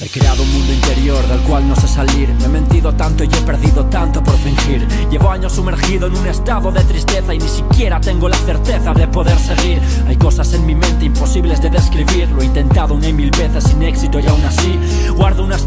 He creado un mundo interior del cual no sé salir. Me he mentido tanto y he perdido tanto por fingir. Llevo años sumergido en un estado de tristeza Y ni siquiera tengo la certeza de poder seguir. Hay cosas en mi mente imposibles de describir. Lo he intentado una y mil veces sin éxito y aún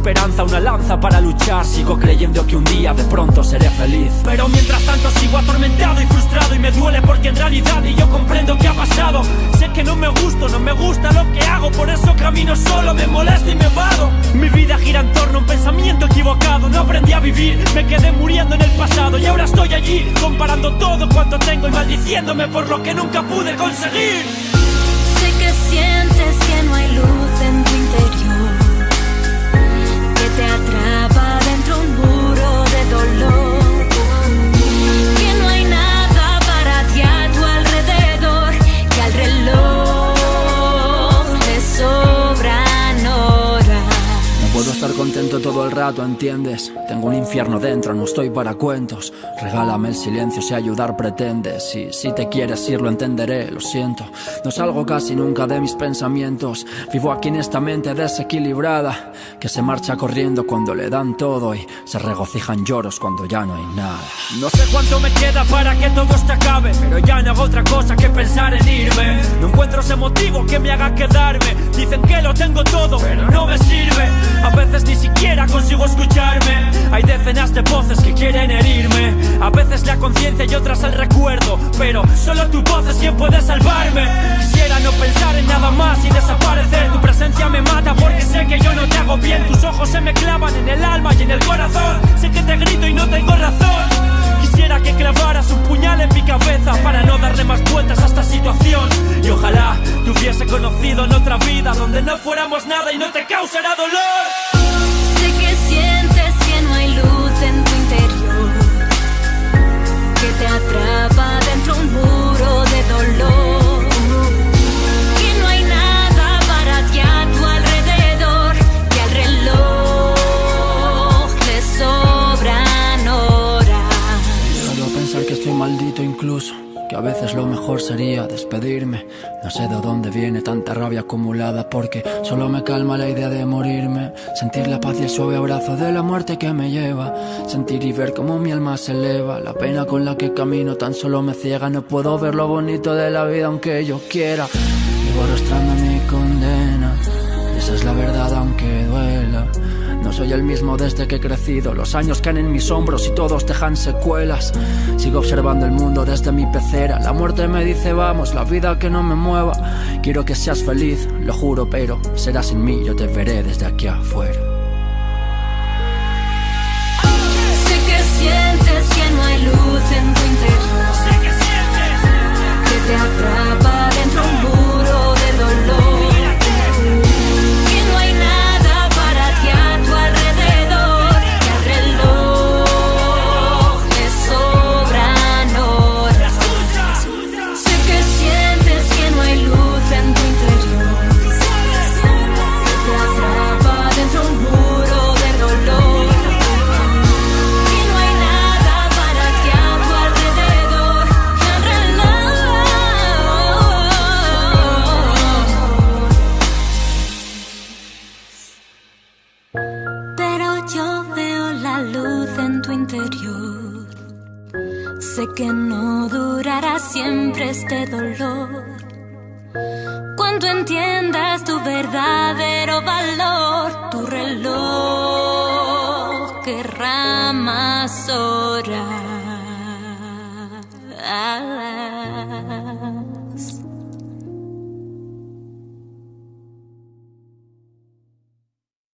esperanza, una lanza para luchar. Sigo creyendo que un día de pronto seré feliz. Pero mientras tanto sigo atormentado y frustrado Y me duele porque en realidad y yo comprendo que ha pasado. Sé que no me gusto, no me gusta lo que hago Por eso camino solo, me molesto y me vado. Mi vida gira en torno a un pensamiento equivocado No aprendí a vivir, me quedé muriendo en el pasado Y ahora estoy allí, comparando todo cuanto tengo Y maldiciéndome por lo que nunca pude conseguir. Sé que sientes que no hay luz en tu interior atrapa todo el rato, ¿entiendes? Tengo un infierno dentro, no estoy para cuentos. Regálame el silencio si ayudar pretendes Y si te quieres ir lo entenderé, lo siento. No salgo casi nunca de mis pensamientos. Vivo aquí en esta mente desequilibrada Que se marcha corriendo cuando le dan todo Y se regocijan lloros cuando ya no hay nada. No sé cuánto me queda para que todo esto acabe Pero ya no hago otra cosa que pensar en irme. No encuentro ese motivo que me haga quedarme. Dicen que lo tengo todo, pero no veces ni siquiera consigo escucharme. Hay decenas de voces que quieren herirme. A veces la conciencia y otras el recuerdo Pero solo tu voz es quien puede salvarme. Quisiera no pensar en nada más y desaparecer. Tu presencia me mata porque sé que yo no te hago bien. Tus ojos se me clavan en el alma y en el corazón. Sé que te grito y no tengo razón. Quisiera que clavaras un puñal en mi cabeza Para no darle más vueltas a esta situación. Y ojalá te hubiese conocido en otra vida Donde no fuéramos nada y no te causara dolor incluso que a veces lo mejor sería despedirme. No sé de dónde viene tanta rabia acumulada porque solo me calma la idea de morirme. Sentir la paz y el suave abrazo de la muerte que me lleva. Sentir y ver cómo mi alma se eleva. La pena con la que camino tan solo me ciega. No puedo ver lo bonito de la vida aunque yo quiera. Vivo arrastrando mi condena. Esa es la verdad duela. No soy el mismo desde que he crecido. Los años caen en mis hombros y todos dejan secuelas. Sigo observando el mundo desde mi pecera. La muerte me dice vamos, la vida que no me mueva. Quiero que seas feliz, lo juro, pero serás sin mí, yo te veré desde aquí afuera Sé que sientes que no hay luz en tu interior que no durará siempre este dolor. Cuando entiendas tu verdadero valor, tu reloj querrá más horas.